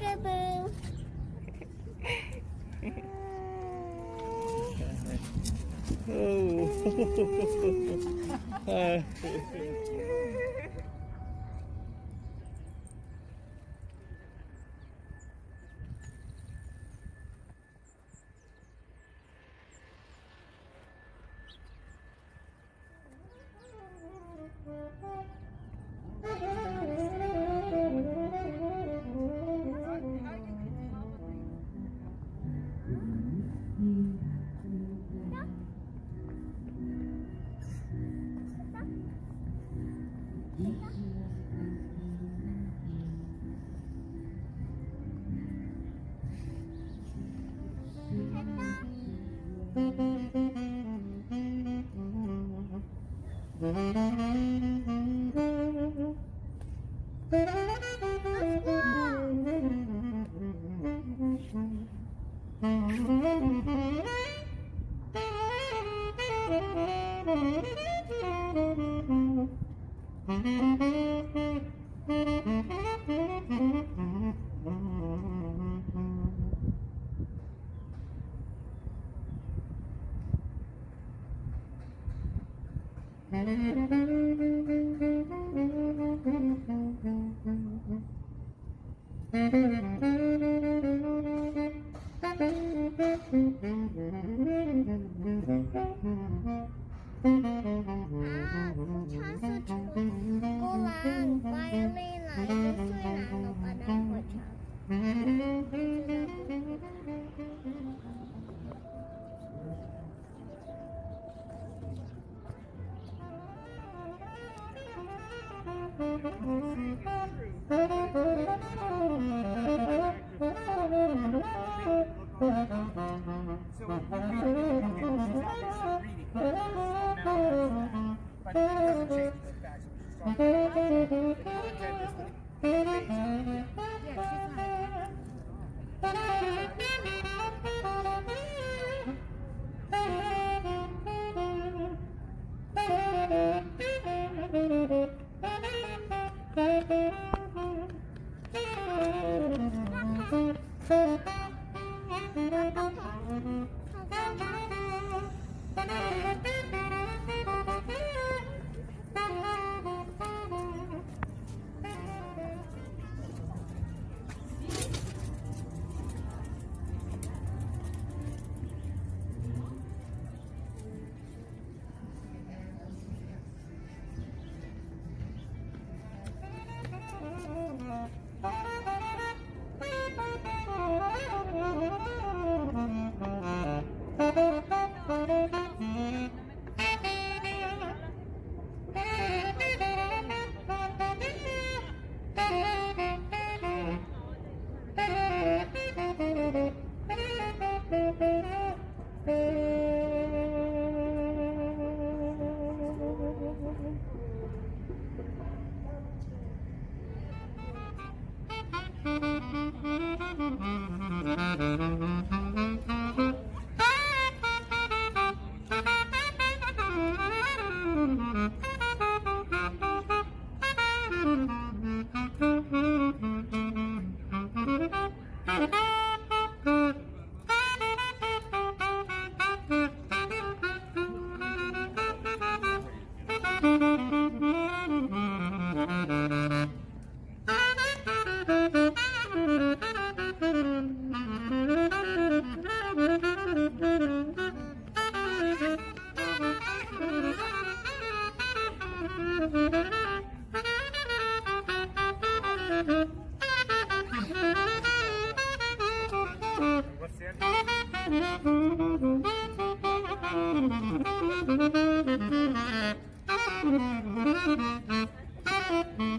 Peekaboo. Oh. Uh. À, Thank you. Mm-hmm. Thank you.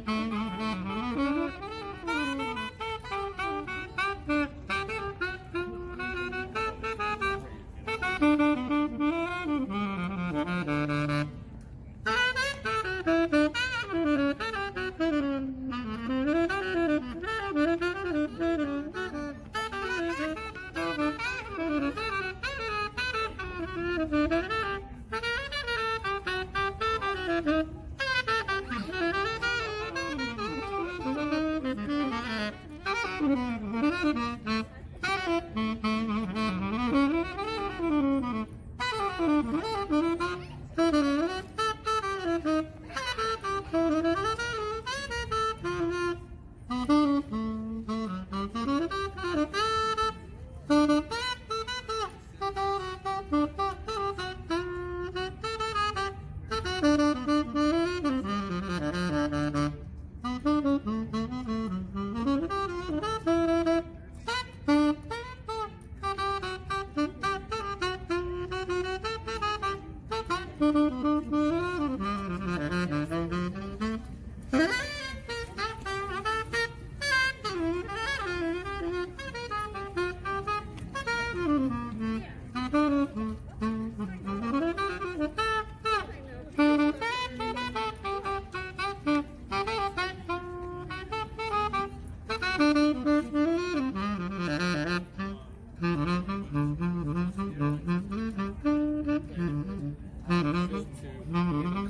To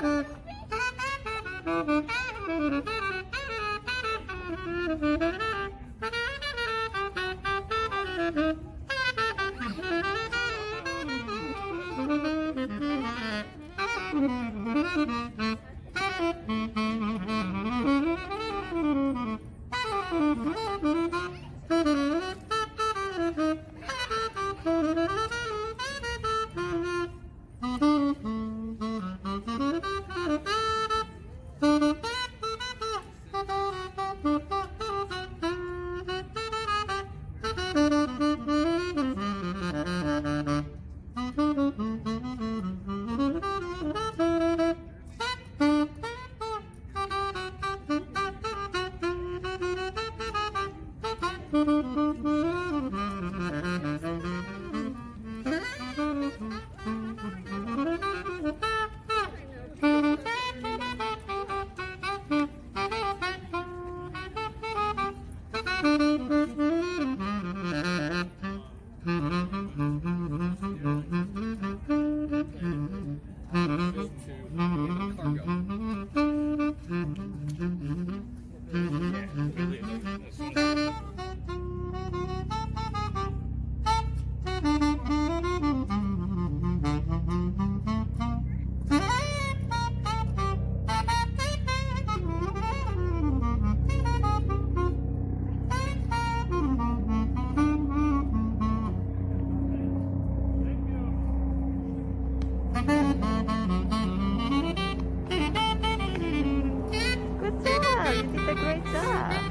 Пока! Did a great job.